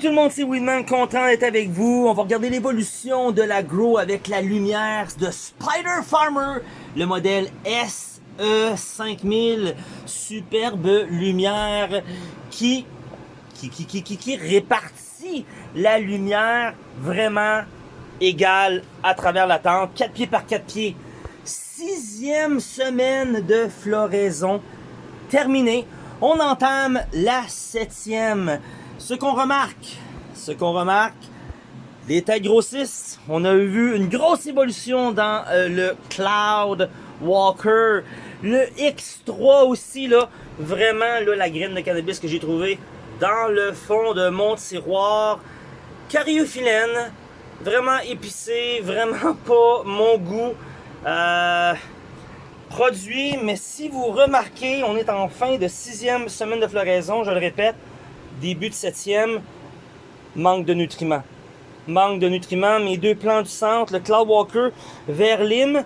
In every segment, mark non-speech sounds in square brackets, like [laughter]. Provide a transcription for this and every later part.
Tout le monde, c'est Weedman, content d'être avec vous. On va regarder l'évolution de la Grow avec la lumière de Spider Farmer, le modèle SE5000. Superbe lumière qui, qui, qui, qui, qui, qui répartit la lumière vraiment égale à travers la tente. 4 pieds par 4 pieds. Sixième semaine de floraison terminée. On entame la septième. Ce qu'on remarque, ce qu'on remarque, les tailles grossissent. On a vu une grosse évolution dans euh, le Cloud Walker. Le X3 aussi, là, vraiment, là, la graine de cannabis que j'ai trouvé dans le fond de mon tiroir. Cariophyllène, vraiment épicé, [laughs] vraiment pas mon goût. Euh, produit, mais si vous remarquez, on est en fin de sixième semaine de floraison, je le répète, début de septième, manque de nutriments. Manque de nutriments, mes deux plants du centre, le Cloud Walker vert lime,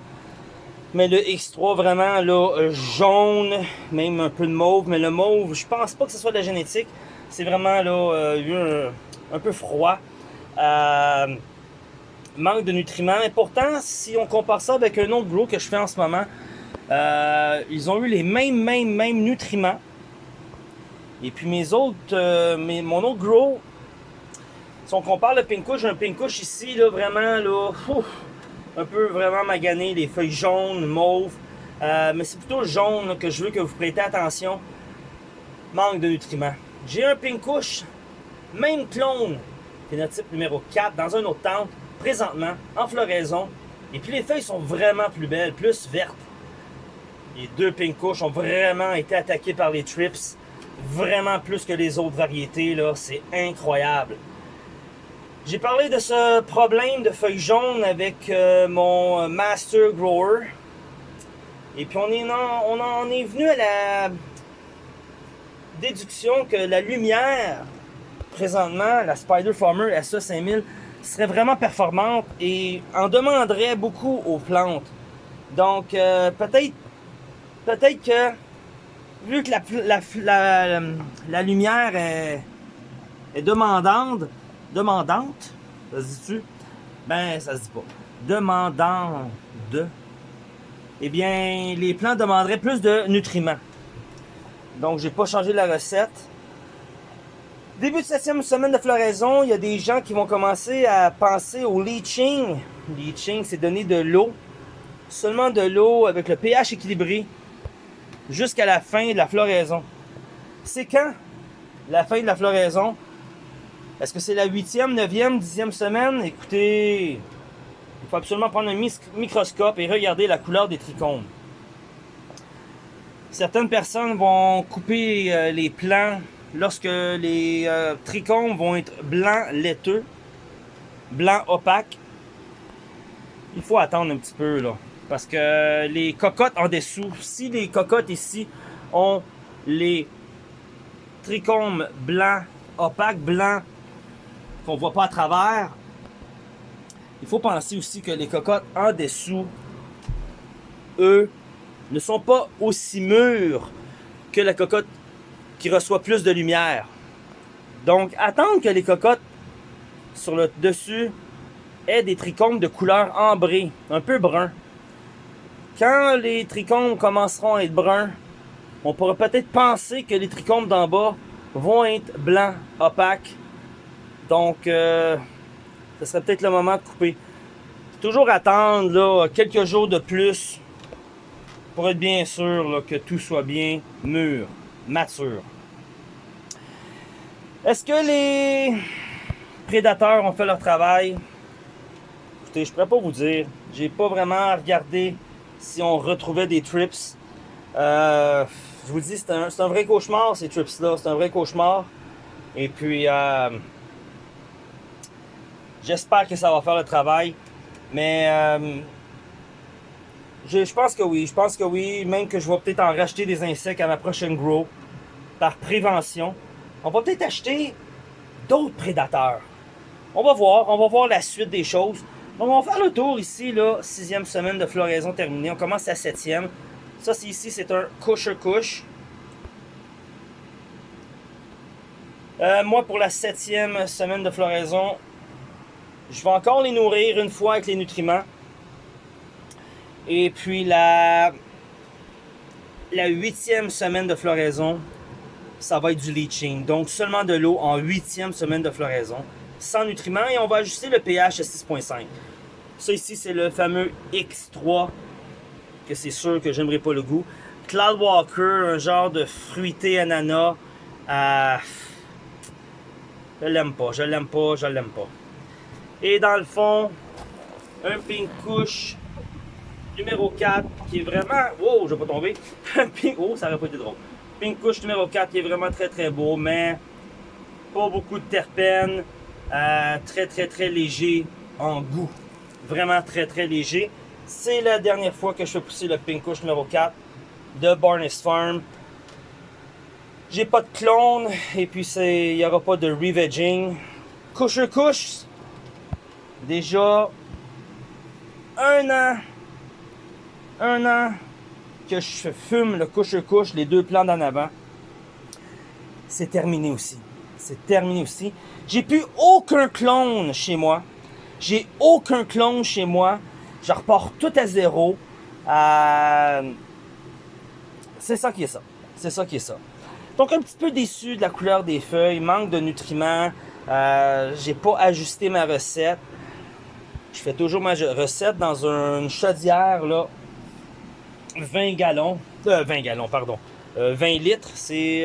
mais le X3 vraiment là, jaune, même un peu de mauve, mais le mauve, je pense pas que ce soit de la génétique, c'est vraiment là, euh, un, peu froid. Euh, manque de nutriments, et pourtant, si on compare ça avec un autre grow que je fais en ce moment, euh, ils ont eu les mêmes, mêmes, mêmes nutriments. Et puis mes autres, euh, mon autre grow, si on compare le pink j'ai un pink ici, là, vraiment, là, un peu vraiment magané, les feuilles jaunes, mauves. Euh, mais c'est plutôt jaune que je veux que vous prêtez attention. Manque de nutriments. J'ai un pink même clone, phénotype numéro 4, dans un autre tente, présentement, en floraison. Et puis les feuilles sont vraiment plus belles, plus vertes. Les deux pink ont vraiment été attaqués par les trips vraiment plus que les autres variétés, là. C'est incroyable. J'ai parlé de ce problème de feuilles jaunes avec euh, mon Master Grower. Et puis on, est on en est venu à la déduction que la lumière, présentement, la Spider Farmer SA5000, serait vraiment performante et en demanderait beaucoup aux plantes. Donc euh, peut-être peut-être que vu que la, lumière est, demandante, demandante, ça se dit-tu? Ben, ça se dit pas. Demandante de. Eh bien, les plants demanderaient plus de nutriments. Donc, j'ai pas changé la recette. Début de septième semaine de floraison, il y a des gens qui vont commencer à penser au leaching. Leaching, c'est donner de l'eau. Seulement de l'eau avec le pH équilibré jusqu'à la fin de la floraison. C'est quand la fin de la floraison? Est-ce que c'est la huitième, neuvième, dixième semaine? Écoutez, il faut absolument prendre un microscope et regarder la couleur des trichomes. Certaines personnes vont couper euh, les plants lorsque les euh, trichomes vont être blancs laiteux, blanc opaque. Il faut attendre un petit peu là. Parce que les cocottes en dessous, si les cocottes ici ont les trichomes blancs, opaques, blancs, qu'on voit pas à travers, il faut penser aussi que les cocottes en dessous, eux, ne sont pas aussi mûres que la cocotte qui reçoit plus de lumière. Donc, attendre que les cocottes sur le dessus aient des trichomes de couleur ambrée, un peu brun. Quand les trichomes commenceront à être bruns, on pourrait peut-être penser que les trichomes d'en bas vont être blancs, opaques. Donc, euh, ce serait peut-être le moment de couper. Toujours attendre là, quelques jours de plus pour être bien sûr que tout soit bien mûr, mature. Est-ce que les prédateurs ont fait leur travail? Écoutez, je pourrais pas vous dire. J'ai pas vraiment regardé si on retrouvait des trips. Euh, je vous dis, c'est un, vrai cauchemar, ces trips-là. C'est un vrai cauchemar. Et puis, euh, j'espère que ça va faire le travail. Mais euh, je, je, pense que oui. Je pense que oui. Même que je vais peut-être en racheter des insectes à ma prochaine grow. Par prévention. On va peut-être acheter d'autres prédateurs. On va voir. On va voir la suite des choses. On va faire le tour ici, là, sixième semaine de floraison terminée. On commence à septième. Ça, c'est ici, c'est un couche-couche. Euh, moi, pour la septième semaine de floraison, je vais encore les nourrir une fois avec les nutriments. Et puis la, la huitième semaine de floraison, ça va être du leaching. Donc seulement de l'eau en huitième semaine de floraison, sans nutriments. Et on va ajuster le pH à 6.5. Ça ici, c'est le fameux X3, que c'est sûr que j'aimerais pas le goût. Cloud Walker, un genre de fruité ananas. Euh, je l'aime pas, je l'aime pas, je l'aime pas. Et dans le fond, un pink couche numéro 4 qui est vraiment... Oh, je vais pas tomber. [laughs] pink... Oh, ça aurait pas été drôle. Pink couche numéro 4 qui est vraiment très très beau, mais pas beaucoup de terpènes. Euh, très très très léger en goût. Vraiment très très léger. C'est la dernière fois que je fais pousser le pink couche numéro 4 de Barnes Farm. J'ai pas de clone et puis il n'y aura pas de revegging. Couche couche, déjà un an, un an que je fume le couche-couche, les deux plans d'en avant. C'est terminé aussi. C'est terminé aussi. J'ai plus aucun clone chez moi. J'ai aucun clone chez moi. Je repars tout à zéro. Euh, c'est ça qui est ça. C'est ça qui est ça. Donc un petit peu déçu de la couleur des feuilles, manque de nutriments. Euh, j'ai pas ajusté ma recette. Je fais toujours ma recette dans une chaudière, là, 20 gallons, euh, 20 gallons, pardon, 20 euh, litres, c'est,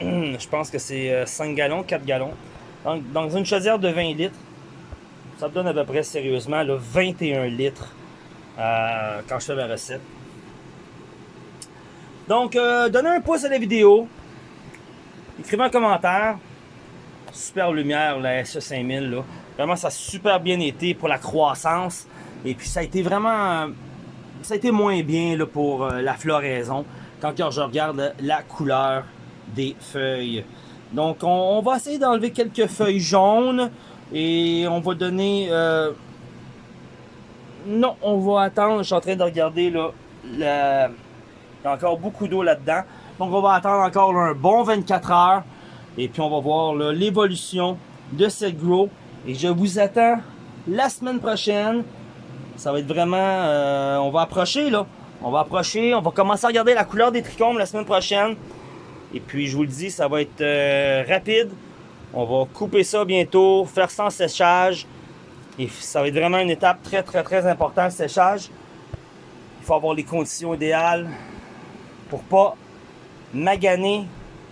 je pense que c'est 5 euh, gallons, 4 gallons. Donc, dans une chaudière de 20 litres, ça me donne à peu près, sérieusement, là, 21 litres quand je fais ma recette. Donc, donnez un pouce à la vidéo, écrivez un commentaire, super lumière, la SE5000, là. Vraiment, ça a super bien été pour la croissance. Et puis, ça a été vraiment... Ça a été moins bien pour euh, la floraison quand je regarde la couleur des feuilles. Donc, on, va essayer d'enlever quelques feuilles jaunes. Et on va donner... Euh, non, on va attendre. Je suis en train de regarder là. Il y a encore beaucoup d'eau là-dedans. Donc, on va attendre encore un bon 24 heures. Et puis, on va voir l'évolution de cette grow. Et je vous attends la semaine prochaine. Ça va être vraiment... Euh, on va approcher, là. On va approcher. On va commencer à regarder la couleur des trichomes la semaine prochaine. Et puis, je vous le dis, ça va être euh, rapide. On va couper ça bientôt, faire sans séchage. Et ça va être vraiment une étape très, très, très importante, le séchage. Il faut avoir les conditions idéales pour pas maganer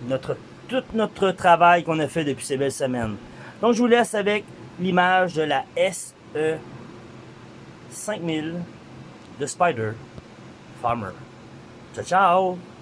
notre, tout notre travail qu'on a fait depuis ces belles semaines. Donc, je vous laisse avec l'image de la SE 5000 de Spider Farmer. Ciao, ciao!